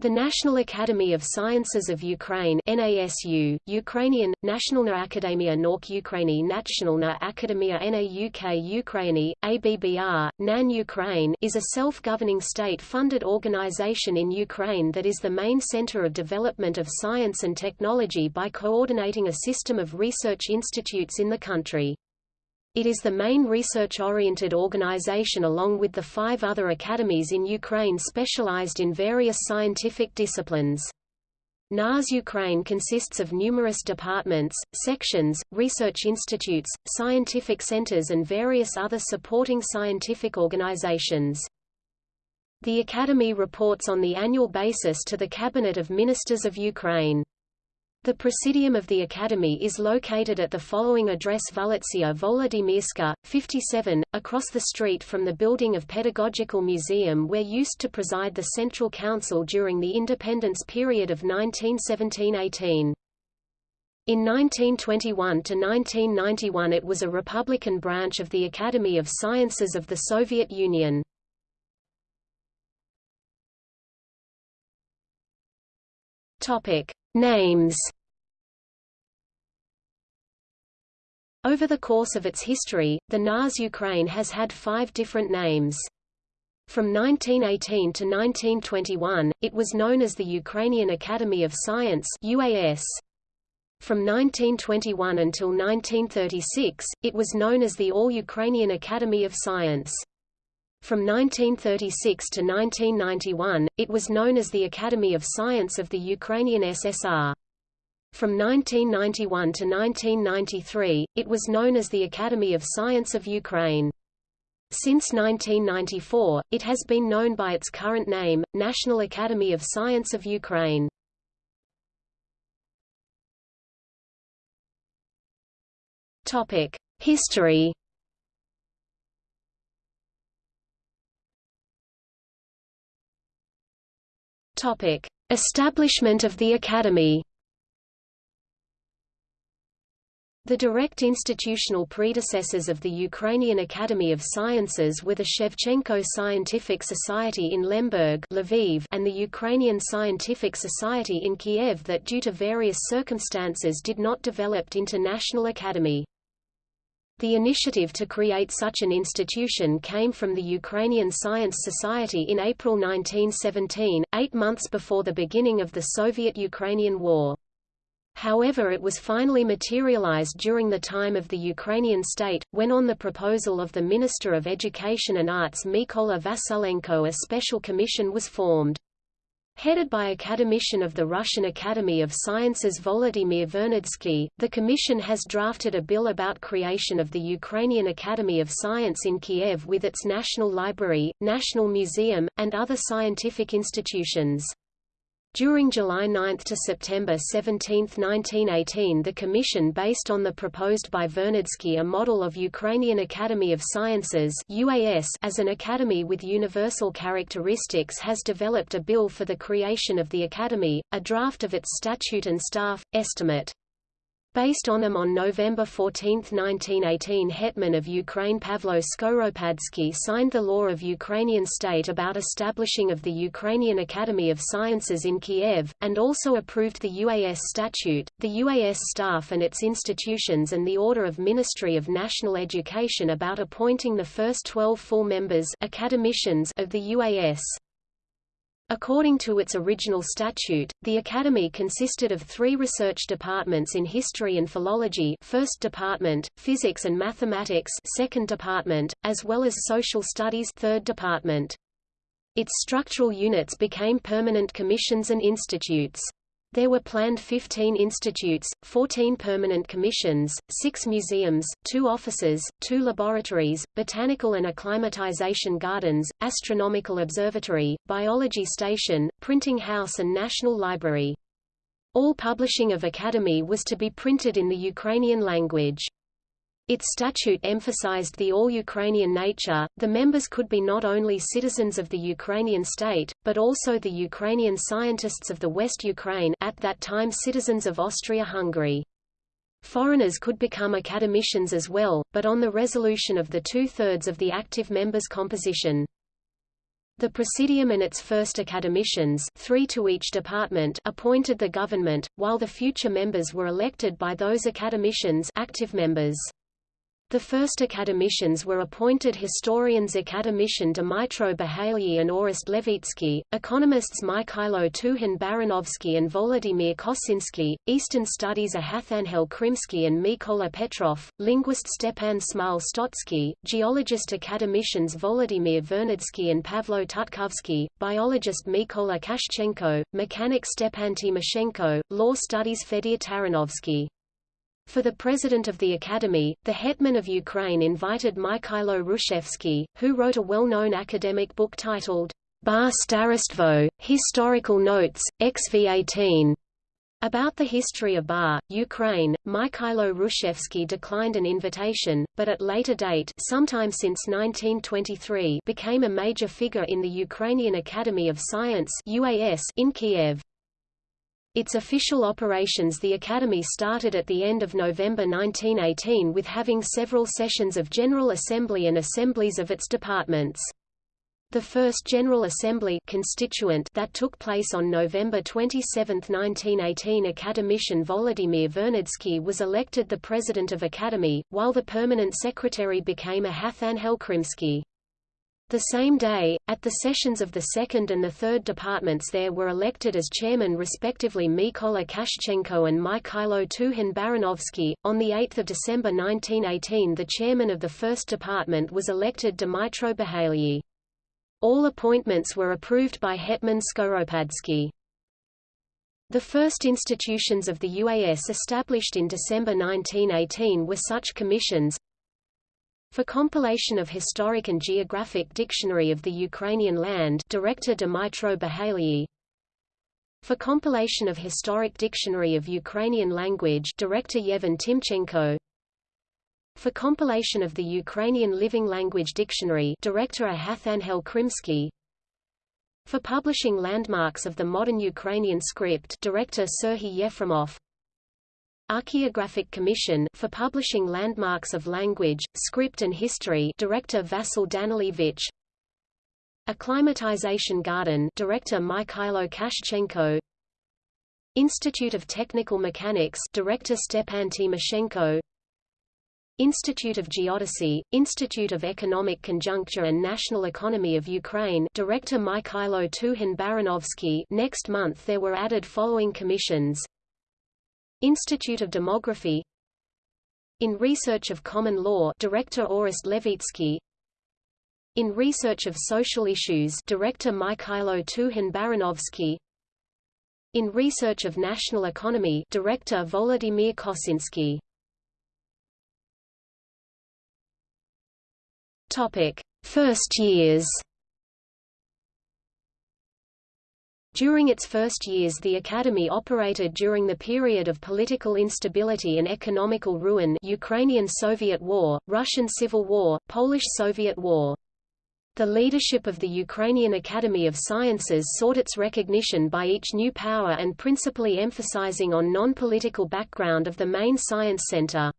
The National Academy of Sciences of Ukraine NASU, Ukrainian, Nationalna Akademia Nauk Ukraini Nationalna Akademia NAUK Ukraini, ABBR, NAN Ukraine is a self-governing state-funded organization in Ukraine that is the main center of development of science and technology by coordinating a system of research institutes in the country. It is the main research-oriented organization along with the five other academies in Ukraine specialized in various scientific disciplines. NAS Ukraine consists of numerous departments, sections, research institutes, scientific centers and various other supporting scientific organizations. The Academy reports on the annual basis to the Cabinet of Ministers of Ukraine. The Presidium of the Academy is located at the following address Vulitsia Volodymyrska, 57, across the street from the building of Pedagogical Museum where used to preside the Central Council during the independence period of 1917–18. In 1921 to 1991 it was a Republican branch of the Academy of Sciences of the Soviet Union. Topic. Names Over the course of its history, the NAS Ukraine has had five different names. From 1918 to 1921, it was known as the Ukrainian Academy of Science UAS. From 1921 until 1936, it was known as the All-Ukrainian Academy of Science. From 1936 to 1991, it was known as the Academy of Science of the Ukrainian SSR. From 1991 to 1993, it was known as the Academy of Science of Ukraine. Since 1994, it has been known by its current name, National Academy of Science of Ukraine. History Topic: Establishment of the Academy. The direct institutional predecessors of the Ukrainian Academy of Sciences were the Shevchenko Scientific Society in Lemberg Lviv and the Ukrainian Scientific Society in Kiev that due to various circumstances did not develop into National Academy. The initiative to create such an institution came from the Ukrainian Science Society in April 1917, eight months before the beginning of the Soviet-Ukrainian War. However it was finally materialized during the time of the Ukrainian state, when on the proposal of the Minister of Education and Arts Mykola Vasilenko a special commission was formed. Headed by academician of the Russian Academy of Sciences Volodymyr Vernadsky, the Commission has drafted a bill about creation of the Ukrainian Academy of Science in Kiev with its National Library, National Museum, and other scientific institutions. During July 9 to September 17, 1918 the Commission based on the proposed by Vernadsky a model of Ukrainian Academy of Sciences UAS as an academy with universal characteristics has developed a bill for the creation of the academy, a draft of its statute and staff, estimate. Based on them on November 14, 1918 Hetman of Ukraine Pavlo Skoropadsky signed the Law of Ukrainian State about establishing of the Ukrainian Academy of Sciences in Kiev, and also approved the UAS statute, the UAS staff and its institutions and the Order of Ministry of National Education about appointing the first 12 full members academicians of the UAS. According to its original statute, the Academy consisted of three research departments in history and philology first department, physics and mathematics second department, as well as social studies third department. Its structural units became permanent commissions and institutes. There were planned 15 institutes, 14 permanent commissions, 6 museums, 2 offices, 2 laboratories, botanical and acclimatization gardens, astronomical observatory, biology station, printing house and national library. All publishing of Academy was to be printed in the Ukrainian language. Its statute emphasized the all-Ukrainian nature, the members could be not only citizens of the Ukrainian state, but also the Ukrainian scientists of the West Ukraine at that time citizens of Austria-Hungary. Foreigners could become academicians as well, but on the resolution of the two-thirds of the active members' composition. The Presidium and its first academicians three to each department appointed the government, while the future members were elected by those academicians active members. The first academicians were appointed historians academician Dmitro Bahaly and Orest Levitsky, economists Mikhailo Tuhan-Baranovsky and Volodymyr Kosinski, Eastern Studies Ahathangel Krimsky and Mykola Petrov, linguist Stepan Smal Stotsky, geologist academicians Volodymyr Vernadsky and Pavlo Tutkovsky, biologist Mykola Kashchenko, mechanic Stepan Timoshenko, law studies Fedir Taranovsky. For the president of the Academy, the Hetman of Ukraine invited Mikhailo Hrushevsky, who wrote a well-known academic book titled Bar Starostvo, Historical Notes, XV18. About the history of Bar, Ukraine, Mikhailo Hrushevsky declined an invitation, but at later date sometime since 1923 became a major figure in the Ukrainian Academy of Science in Kiev. Its official operations The Academy started at the end of November 1918 with having several sessions of General Assembly and assemblies of its departments. The first General Assembly constituent that took place on November 27, 1918 Academician Volodymyr Vernadsky was elected the President of Academy, while the permanent secretary became Ahathangel Krimsky. The same day, at the sessions of the second and the third departments there were elected as chairman respectively Mykola Kashchenko and Mykhailo Tuhan-Baranovsky. On 8 December 1918 the chairman of the first department was elected Dmytro Bahaly. All appointments were approved by Hetman Skoropadsky. The first institutions of the UAS established in December 1918 were such commissions for compilation of Historic and Geographic Dictionary of the Ukrainian Land Director Dmytro Bahaly For compilation of Historic Dictionary of Ukrainian Language Director Yevhen Timchenko. For compilation of the Ukrainian Living Language Dictionary Director Ahathangel Krimsky. For publishing landmarks of the modern Ukrainian script Director Serhiy Yefremov Archaeographic Commission for publishing landmarks of language, script and history Director Vasil Danilevich. Acclimatization Garden Director Mikhailo Kashchenko Institute of Technical Mechanics Director Stepan Timoshenko. Institute of Geodesy, Institute of Economic Conjuncture and National Economy of Ukraine Director Mikhailo Tuhan-Baranovsky Next month there were added following commissions Institute of Demography. In Research of Common Law Director Orest Levitsky. In Research of Social Issues Director Mikhailo Tuhan-Baranovsky. In Research of National Economy Director Volodymyr Kosinski. Topic: First years During its first years the Academy operated during the period of political instability and economical ruin Ukrainian Soviet War, Russian Civil War, Polish-Soviet War. The leadership of the Ukrainian Academy of Sciences sought its recognition by each new power and principally emphasizing on non-political background of the main science center.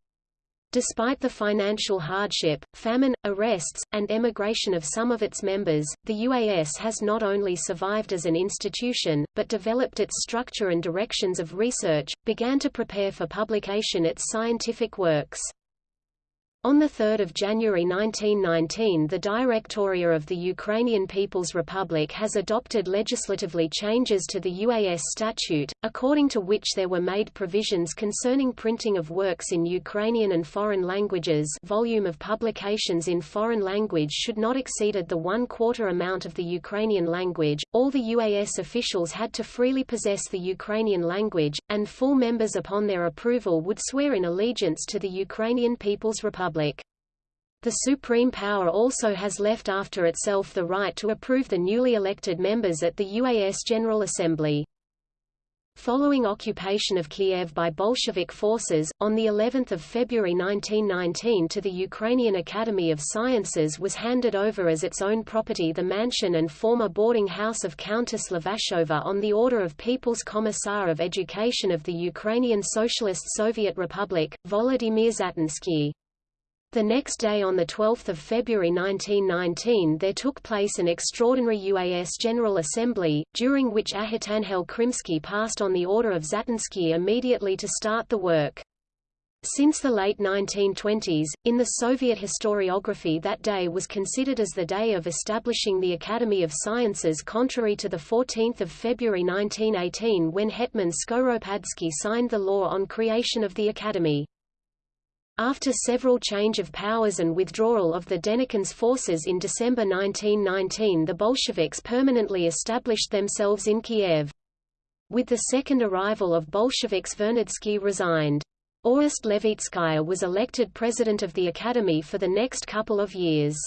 Despite the financial hardship, famine, arrests, and emigration of some of its members, the UAS has not only survived as an institution, but developed its structure and directions of research, began to prepare for publication its scientific works. On 3 January 1919 the Directoria of the Ukrainian People's Republic has adopted legislatively changes to the UAS statute, according to which there were made provisions concerning printing of works in Ukrainian and foreign languages volume of publications in foreign language should not exceeded the one-quarter amount of the Ukrainian language, all the UAS officials had to freely possess the Ukrainian language, and full members upon their approval would swear in allegiance to the Ukrainian People's Republic. Republic. The supreme power also has left after itself the right to approve the newly elected members at the UAS General Assembly. Following occupation of Kiev by Bolshevik forces, on the 11th of February 1919 to the Ukrainian Academy of Sciences was handed over as its own property the mansion and former boarding house of Countess Levashova on the order of People's Commissar of Education of the Ukrainian Socialist Soviet Republic, Volodymyr Zatonsky. The next day on 12 February 1919 there took place an extraordinary UAS General Assembly, during which Ahitanhel Krimsky passed on the order of Zatonsky immediately to start the work. Since the late 1920s, in the Soviet historiography that day was considered as the day of establishing the Academy of Sciences contrary to 14 February 1918 when Hetman Skoropadsky signed the law on creation of the Academy. After several change of powers and withdrawal of the Denikin's forces in December 1919 the Bolsheviks permanently established themselves in Kiev. With the second arrival of Bolsheviks Vernadsky resigned. Orest Levitsky was elected president of the Academy for the next couple of years.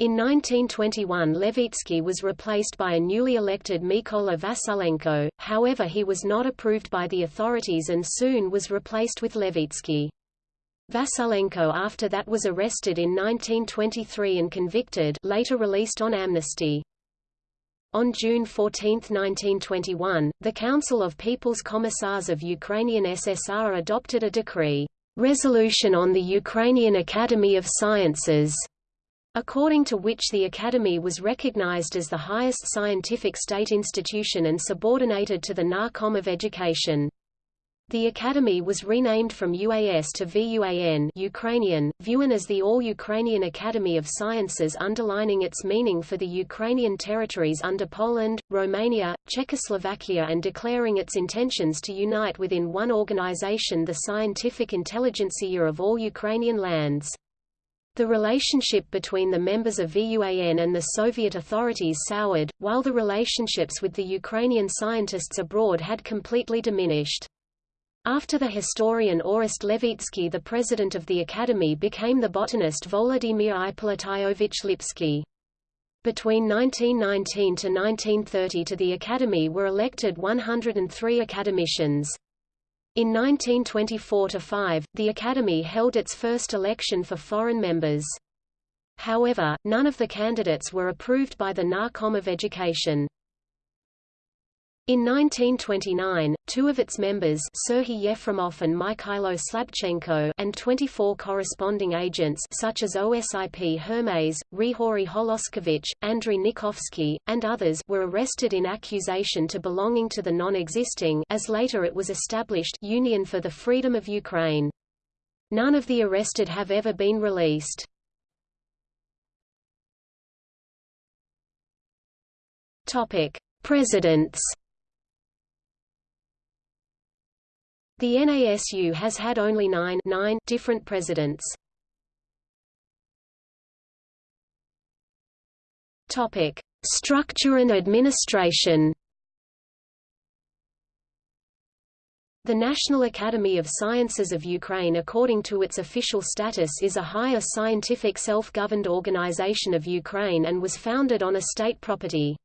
In 1921 Levitsky was replaced by a newly elected Mykola Vasilenko, however he was not approved by the authorities and soon was replaced with Levitsky. Vasilenko after that was arrested in 1923 and convicted later released on amnesty. On June 14, 1921, the Council of People's Commissars of Ukrainian SSR adopted a decree, "'Resolution on the Ukrainian Academy of Sciences' according to which the Academy was recognized as the highest scientific state institution and subordinated to the Narkom of Education. The Academy was renamed from UAS to VUAN Ukrainian, VUAN as the All-Ukrainian Academy of Sciences underlining its meaning for the Ukrainian territories under Poland, Romania, Czechoslovakia and declaring its intentions to unite within one organization the scientific intelligentsia of all Ukrainian lands. The relationship between the members of VUAN and the Soviet authorities soured, while the relationships with the Ukrainian scientists abroad had completely diminished. After the historian Orest Levitsky the president of the Academy became the botanist Volodymyr Ippolitayovich Lipsky. Between 1919 to 1930 to the Academy were elected 103 academicians. In 1924–5, the Academy held its first election for foreign members. However, none of the candidates were approved by the Narkom of Education. In 1929, two of its members Serhiy Yefremov and Mikhailo Slabchenko and 24 corresponding agents such as OSIP Hermaize, Rihori Holoskovich, Andrei Nikovsky, and others were arrested in accusation to belonging to the non-existing as later it was established Union for the Freedom of Ukraine. None of the arrested have ever been released. Topic: Presidents The NASU has had only nine, nine different presidents. Topic: Structure and administration. The National Academy of Sciences of Ukraine according to its official status is a higher scientific self-governed organization of Ukraine and was founded on a state property.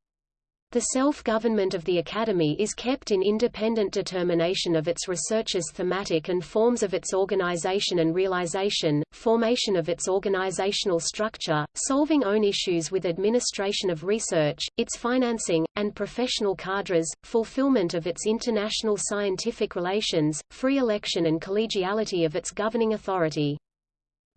The self-government of the Academy is kept in independent determination of its researchers' thematic and forms of its organization and realization, formation of its organizational structure, solving own issues with administration of research, its financing, and professional cadres, fulfillment of its international scientific relations, free election and collegiality of its governing authority.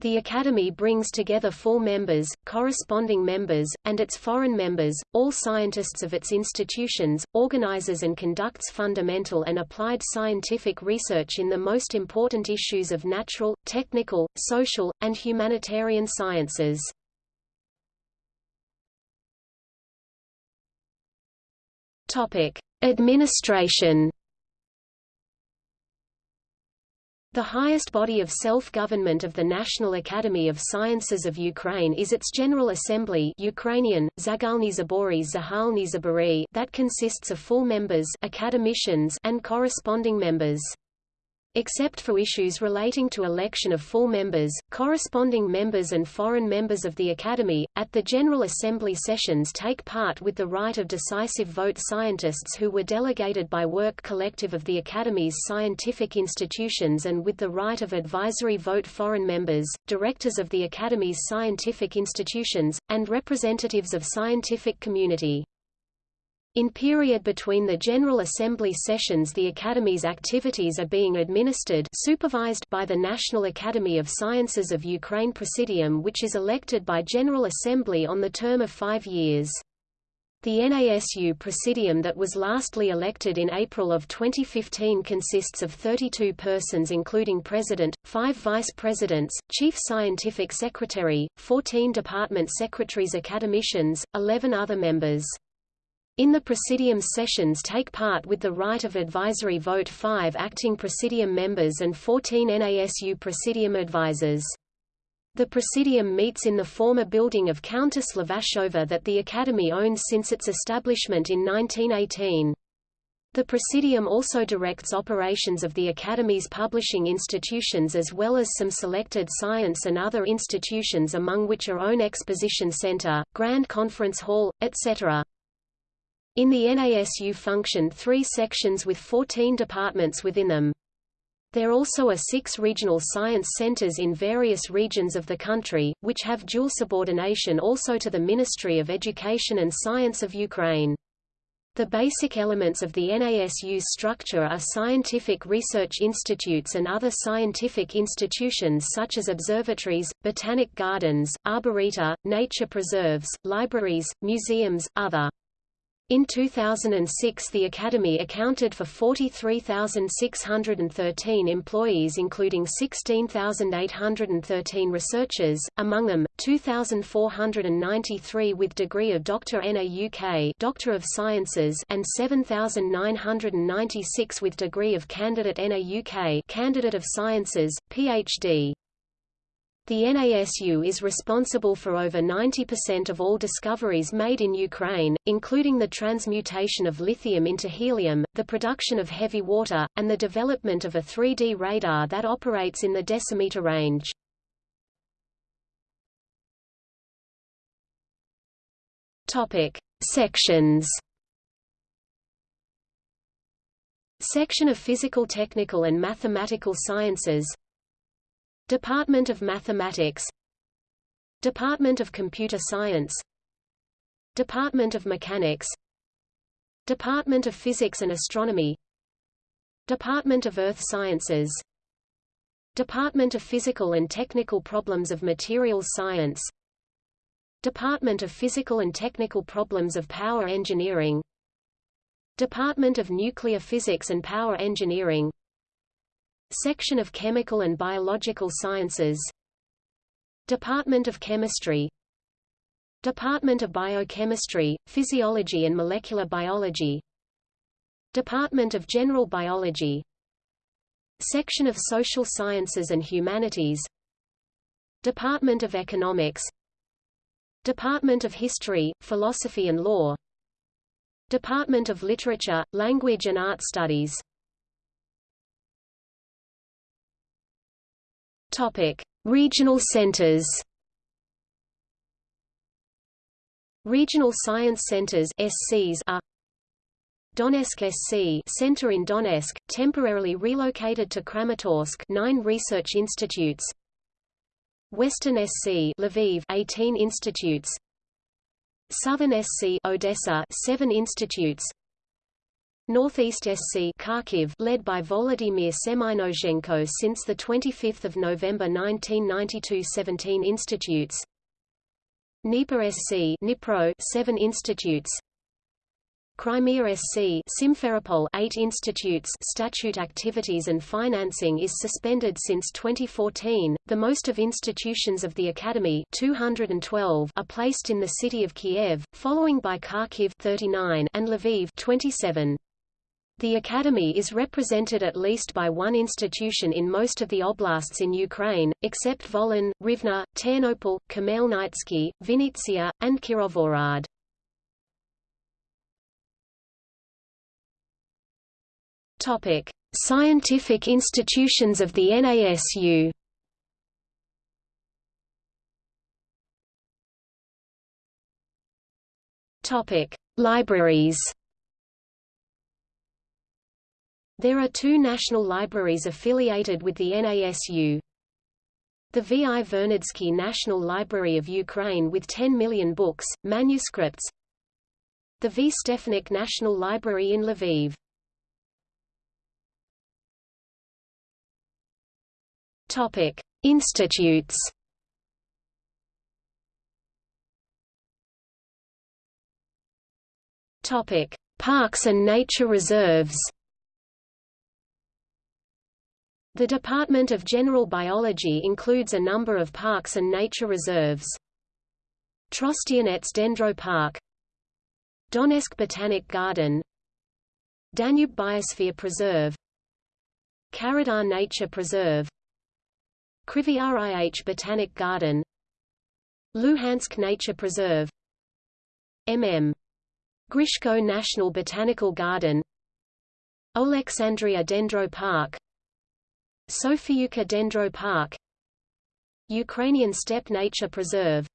The Academy brings together full members, corresponding members, and its foreign members, all scientists of its institutions, organizes and conducts fundamental and applied scientific research in the most important issues of natural, technical, social, and humanitarian sciences. Administration The highest body of self-government of the National Academy of Sciences of Ukraine is its General Assembly Ukrainian, Zagalny Zabory Zahalny Zabori that consists of full members academicians and corresponding members. Except for issues relating to election of full members, corresponding members and foreign members of the Academy, at the General Assembly sessions take part with the right of decisive vote scientists who were delegated by work collective of the Academy's scientific institutions and with the right of advisory vote foreign members, directors of the Academy's scientific institutions, and representatives of scientific community. In period between the General Assembly sessions the Academy's activities are being administered supervised by the National Academy of Sciences of Ukraine Presidium which is elected by General Assembly on the term of five years. The NASU Presidium that was lastly elected in April of 2015 consists of 32 persons including President, 5 Vice Presidents, Chief Scientific Secretary, 14 Department Secretaries Academicians, 11 other members. In the Presidium sessions take part with the right of advisory vote 5 acting Presidium members and 14 NASU Presidium advisors. The Presidium meets in the former building of Countess Levashova that the Academy owns since its establishment in 1918. The Presidium also directs operations of the Academy's publishing institutions as well as some selected science and other institutions among which are own Exposition Center, Grand Conference Hall, etc. In the NASU function three sections with 14 departments within them. There also are six regional science centers in various regions of the country, which have dual subordination also to the Ministry of Education and Science of Ukraine. The basic elements of the NASU's structure are scientific research institutes and other scientific institutions such as observatories, botanic gardens, arboreta, nature preserves, libraries, museums, other in 2006 the Academy accounted for 43,613 employees including 16,813 researchers, among them, 2,493 with degree of Doctor NAUK Doctor of Sciences and 7,996 with degree of Candidate NAUK Candidate of Sciences, PhD. The NASU is responsible for over 90% of all discoveries made in Ukraine, including the transmutation of lithium into helium, the production of heavy water, and the development of a 3D radar that operates in the decimeter range. Topic: Sections. Section of Physical Technical and Mathematical Sciences Department of Mathematics Department of Computer Science Department of Mechanics Department of Physics and Astronomy Department of Earth Sciences Department of Physical and Technical Problems of Materials Science Department of Physical and Technical Problems of Power Engineering Department of Nuclear Physics and Power Engineering Section of Chemical and Biological Sciences. Department of Chemistry. Department of Biochemistry, Physiology and Molecular Biology. Department of General Biology. Section of Social Sciences and Humanities. Department of Economics. Department of History, Philosophy and Law. Department of Literature, Language and Art Studies Topic: Regional centers. Regional Science Centers (SCs) are Donetsk SC Center in Donetsk, temporarily relocated to Kramatorsk 9 research institutes. Western SC Lviv 18 institutes. Southern SC Odessa 7 institutes Northeast SC Kharkiv led by Volodymyr Semynozhenko since 25 November 1992 17 institutes Dnieper SC Dnipro 7 institutes Crimea SC Simferopol 8 institutes statute activities and financing is suspended since 2014. The most of institutions of the academy 212 are placed in the city of Kiev, following by Kharkiv 39 and Lviv 27. The Academy is represented at least by one institution in most of the oblasts in Ukraine, except Volyn, Rivne, Ternopil, Khmelnytsky, Vinnytsia, and Kirovohrad. Topic: Scientific institutions of the NASU. Topic: Libraries. There are two national libraries affiliated with the NASU. The V.I. Vernadsky National Library of Ukraine with 10 million books, manuscripts The V. Stefanik National Library in Lviv. Topic: Institutes. Topic: Parks and nature reserves. The Department of General Biology includes a number of parks and nature reserves. Trostianets Dendro Park. Donetsk Botanic Garden. Danube Biosphere Preserve. Karadag Nature Preserve. Kryvyi Rih Botanic Garden. Luhansk Nature Preserve. MM. Grishko National Botanical Garden. Alexandria Dendro Park Sofiyivka Dendro Park Ukrainian Steppe Nature Preserve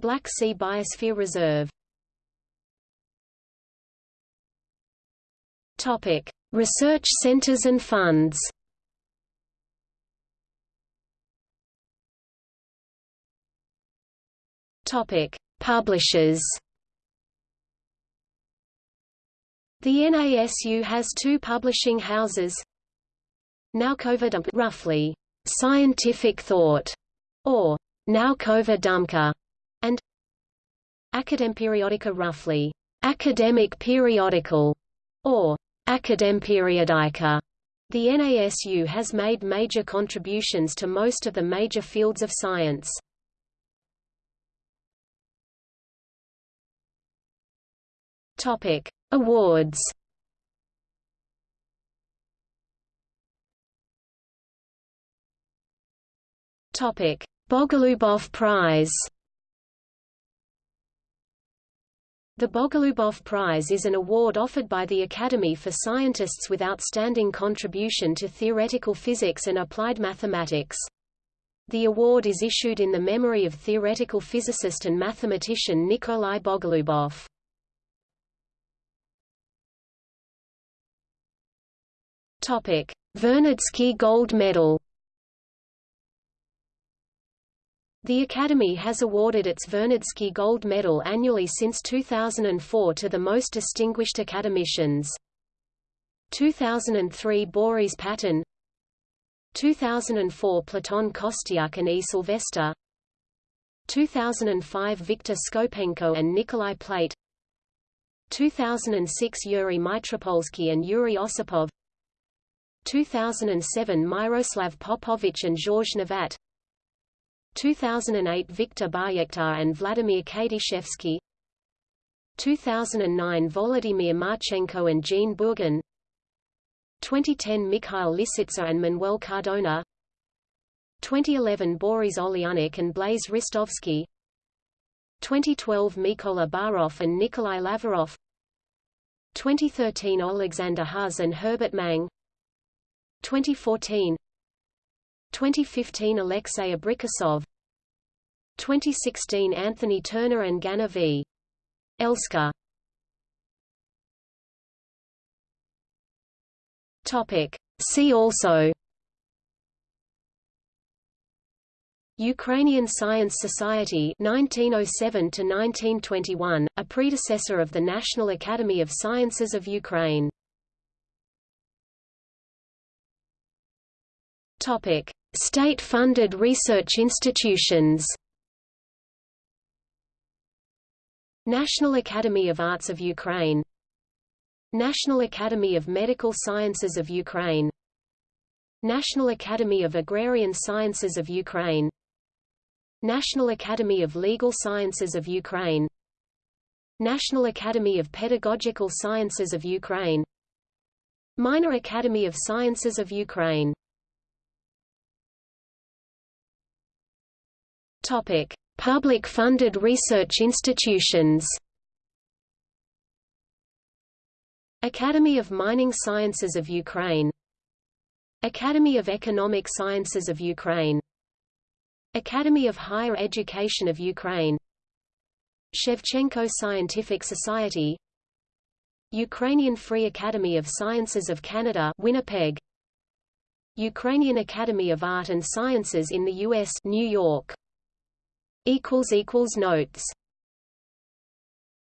Black Sea Biosphere Reserve Topic: Research centers and funds. Topic: Publishers. The NASU has two publishing houses. Naukova Dumka roughly scientific thought or Naukova Dumka and Akademperiodika roughly academic periodical or Akademperiodika. The NASU has made major contributions to most of the major fields of science. Topic: Awards. Topic: Bogolubov Prize. The Bogolubov Prize is an award offered by the Academy for scientists with outstanding contribution to theoretical physics and applied mathematics. The award is issued in the memory of theoretical physicist and mathematician Nikolai Bogolubov. Vernadsky Gold Medal The Academy has awarded its Vernadsky Gold Medal annually since 2004 to the most distinguished academicians. 2003 Boris Paton 2004 Platon Kostyuk and E. Sylvester. 2005 Viktor Skopenko and Nikolai Plate. 2006 Yuri Mitropolsky and Yuri Osipov. 2007 Miroslav Popovich and Georges Nivat 2008 Viktor Baryakhtar and Vladimir Kadyshevsky 2009 Volodymyr Marchenko and Jean Bourgain 2010 Mikhail Lisitsa and Manuel Cardona 2011 Boris Oleynik and Blaise Ristovsky 2012 Mykola Barov and Nikolai Laverov 2013 Alexander Hus and Herbert Mang 2014 2015 Alexei Abrikosov 2016 Anthony Turner and Ganna v. Topic. See also Ukrainian Science Society 1907 to 1921 a predecessor of the National Academy of Sciences of Ukraine State-funded research institutions. National Academy of Arts of Ukraine. National Academy of Medical Sciences of Ukraine. National Academy of Agrarian Sciences of Ukraine. National Academy of Legal Sciences of Ukraine. National Academy of Pedagogical Sciences of Ukraine. Minor Academy of Sciences of Ukraine Public-funded research institutions. Academy of Mining Sciences of Ukraine. Academy of Economic Sciences of Ukraine. Academy of Higher Education of Ukraine. Shevchenko Scientific Society. Ukrainian Free Academy of Sciences of Canada Winnipeg. Ukrainian Academy of Art and Sciences in the U.S. New York Notes